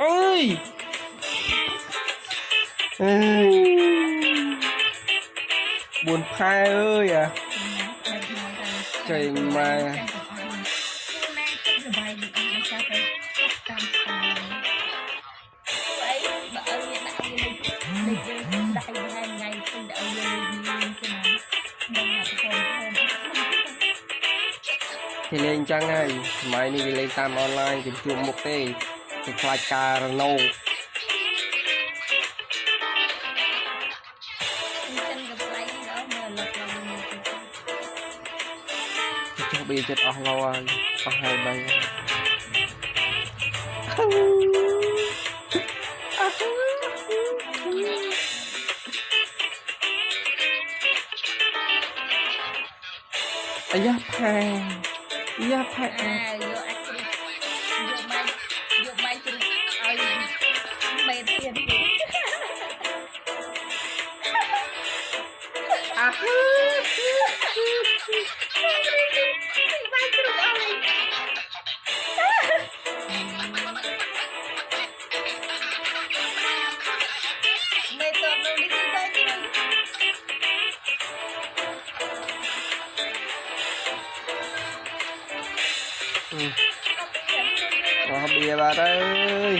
เอ้ยเอ้ยบุญพายเอ้ยอะเจ๋งมาก គេលេងអញ្ចឹងហើយសម័យនេះគេលេងតាមអនឡាញគេជួបមុខទេគេខ្លាចការរណោចុះបីចិត្តអស់លោហើយអស់ហើយបីអាយ៉ាផែ 你要拍诶诶 ขอเบียร์มาเลย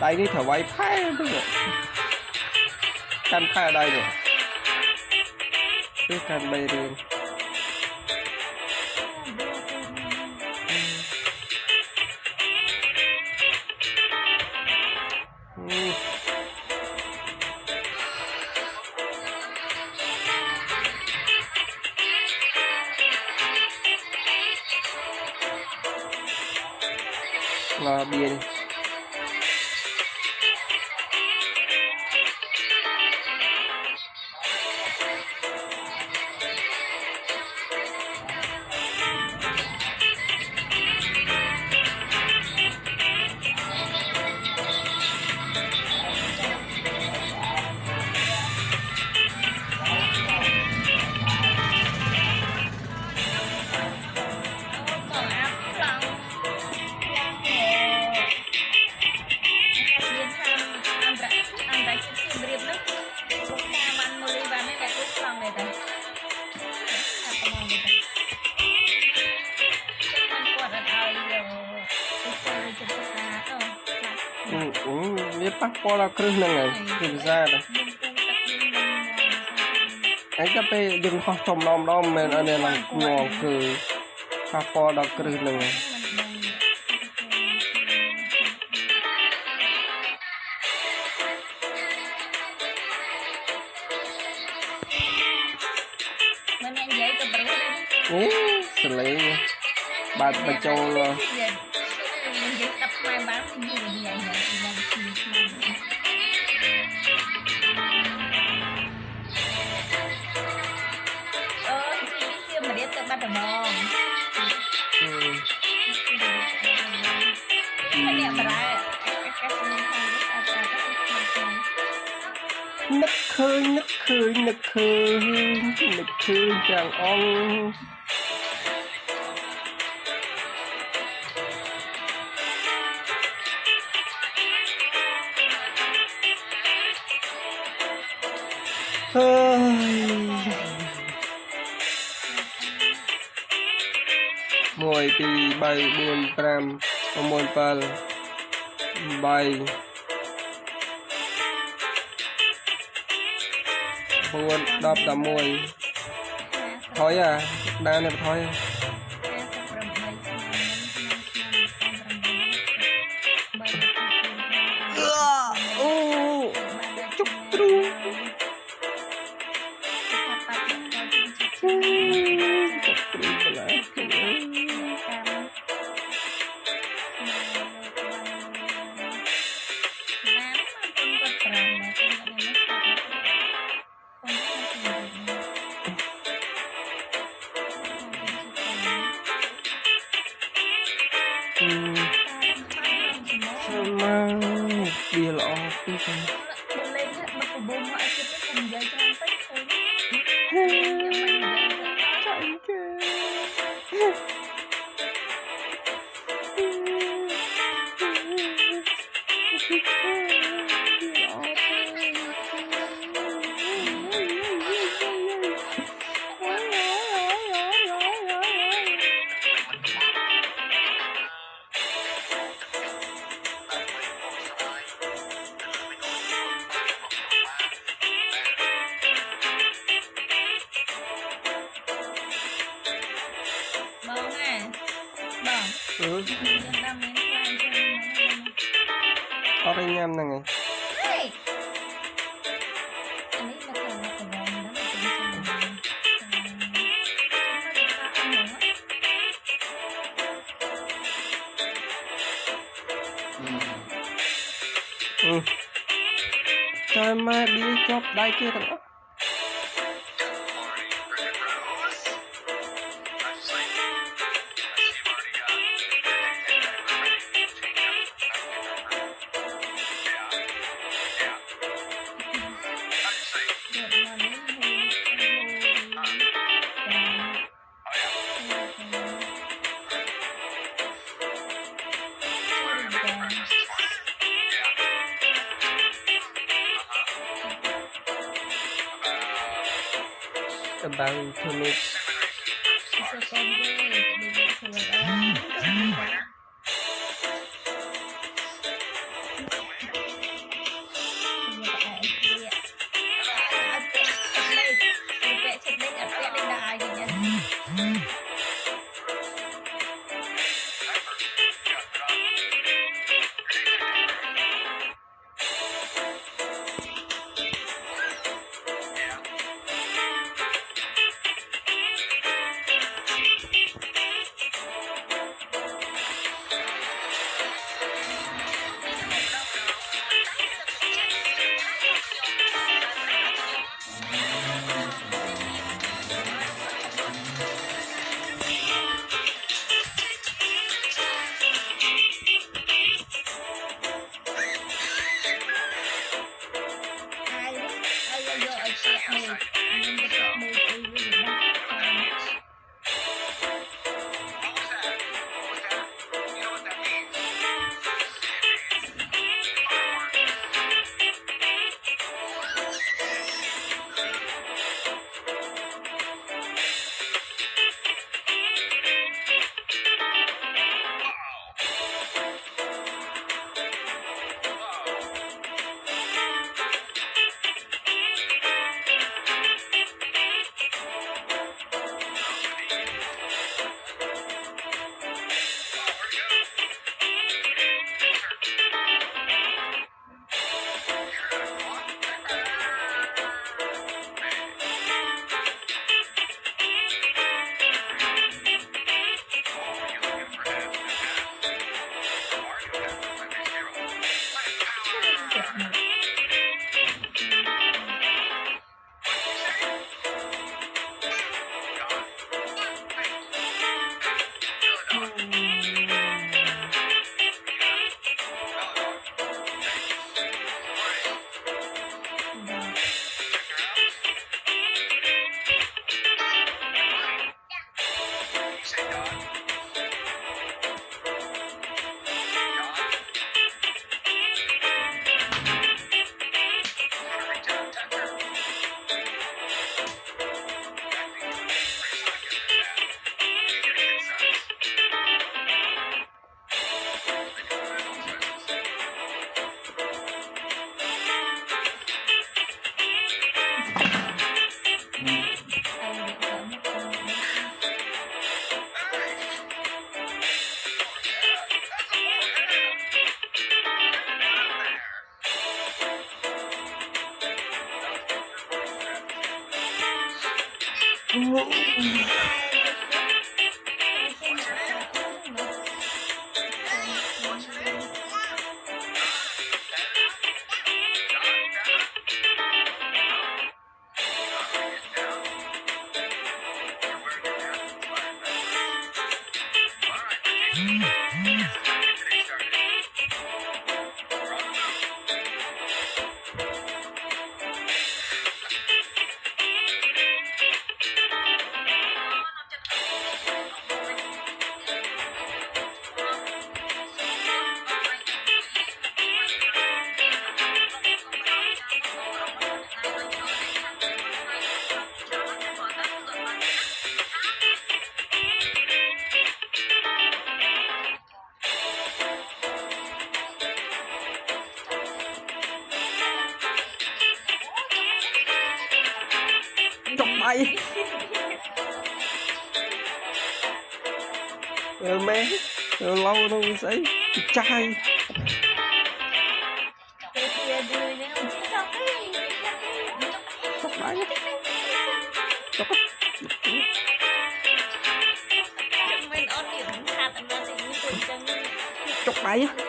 đây đi thở bay phai bây giờ căn phai ở đây rồi cứ căn bay đi là biển ល់ដល់គ្រឹះហ្នឹងហើយគ្រឹះវិសាទេអញ្ចឹងពេលយើងហោះចំឡំឡំមែនអានេះឡើងគួរគឺប៉ះពាល់ដល់គ្រឹះហ្នឹងហើយអូសលេងបាត់បញ្ចូលនិយាយស្ដាប់ខ្មែរបាននិយាយនិយាយ ឃើញនឹកឃើញនឹកឃើញនឹកឃើញទាំងអង្គអើយ1 2 3 4 5 6 7 8 9 10 11ថយអាដើរនេះថយ អត់ញ៉ាំហ្នឹងឯងតែម៉ែឌីជាប់ដៃគេទាំងអស់ i'm baritonic Mm-hmm. ឡូវនោះស្អីចាយ ទៅជាឌឺនេះអត់ជិះចុកទេ ចុកដៃចុ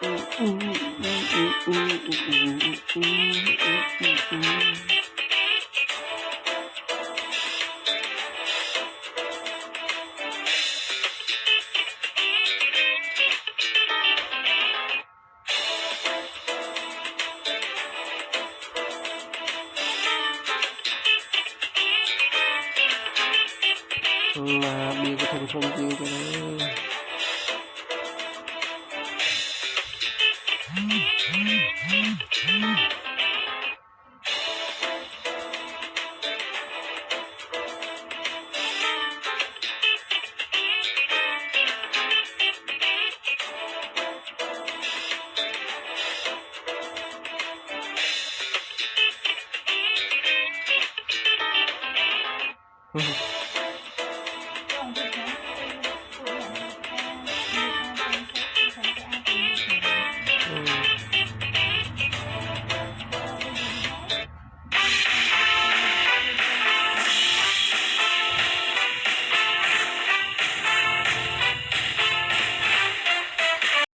Là bị có thành công gì cho nó Mm-hmm.